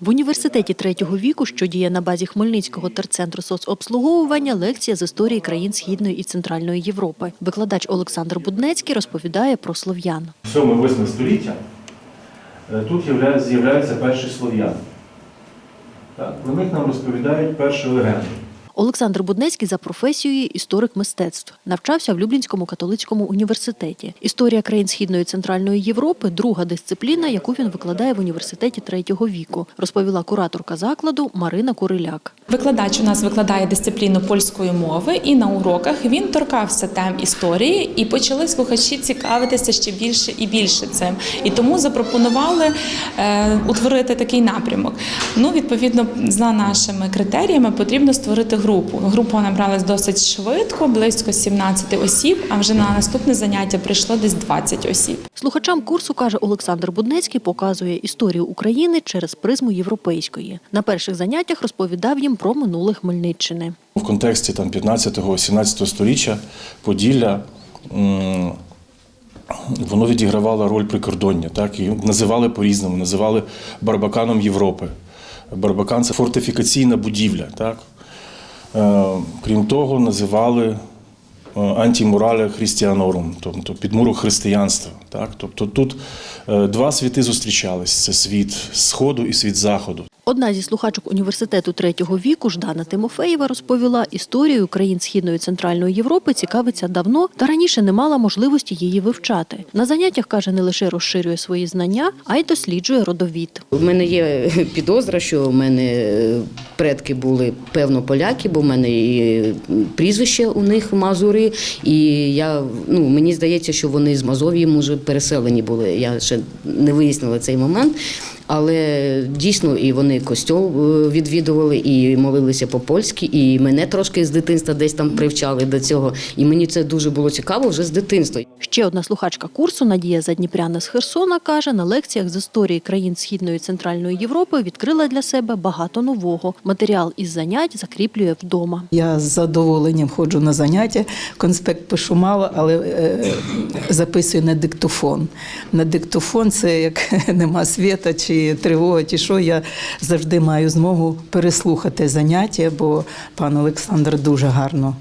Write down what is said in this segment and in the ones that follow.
В університеті третього віку, що діє на базі Хмельницького терцентру соцобслуговування, лекція з історії країн Східної і Центральної Європи. Викладач Олександр Буднецький розповідає про слов'ян. 7-8 століття е, тут з'являються перші слов'яни. Про них нам розповідають перші легенди. Олександр Буднецький за професією історик мистецтв. Навчався в Люблінському католицькому університеті. Історія країн Східної і Центральної Європи друга дисципліна, яку він викладає в університеті третього віку, розповіла кураторка закладу Марина Куриляк. Викладач у нас викладає дисципліну польської мови, і на уроках він торкався тем історії, і почали слухачі цікавитися ще більше і більше цим. І тому запропонували е, утворити такий напрямок. Ну, відповідно, за нашими критеріями потрібно створити групу. Група набралась досить швидко, близько 17 осіб. А вже на наступне заняття прийшло десь 20 осіб. Слухачам курсу, каже Олександр Буднецький, показує історію України через призму європейської. На перших заняттях розповідав їм про минуле Хмельниччини. В контексті там 15-17 століття Поділля воно відігравало роль прикордоння, так, і називали по-різному, називали Барбаканом Європи. Барбакан це фортифікаційна будівля. Так. Е, Крім того, називали е, антимураля христіанорум, тобто підмурок християнства. Так. Тобто тут е, два світи зустрічались: це світ Сходу і світ Заходу. Одна зі слухачок університету третього віку Ждана Тимофеєва розповіла, історією країн Східної Центральної Європи цікавиться давно та раніше не мала можливості її вивчати. На заняттях каже, не лише розширює свої знання, а й досліджує родовід. У мене є підозра, що в мене е, предки були певно поляки, бо в мене і прізвище у них Мазури. І я ну мені здається, що вони з Мазов'ї може переселені були. Я ще не вияснила цей момент. Але дійсно і вони костьол е, відвідували, і молилися по-польськи, і мене трошки з дитинства десь там привчали до цього. І мені це дуже було цікаво вже з дитинства. Ще одна слухачка курсу Надія Задніпряна з Херсона каже, на лекціях з історії країн Східної і Центральної Європи відкрила для себе багато нового. Матеріал із занять закріплює вдома. Я з задоволенням ходжу на заняття, конспект пишу мало, але е, записую на диктофон. На диктофон це як нема світа чи тривога, чи що, я завжди маю змогу переслухати заняття, бо пан Олександр дуже гарно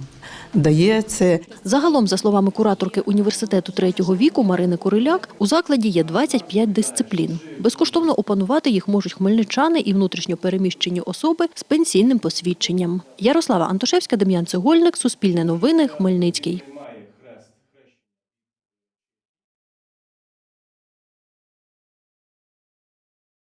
дає це. Загалом, за словами кураторки університету третього віку Марини Куриляк, у закладі є 25 дисциплін. Безкоштовно опанувати їх можуть хмельничани і внутрішньо переміщені особи з пенсійним посвідченням. Ярослава Антошевська, Дем'ян Цегольник, Суспільне новини, Хмельницький.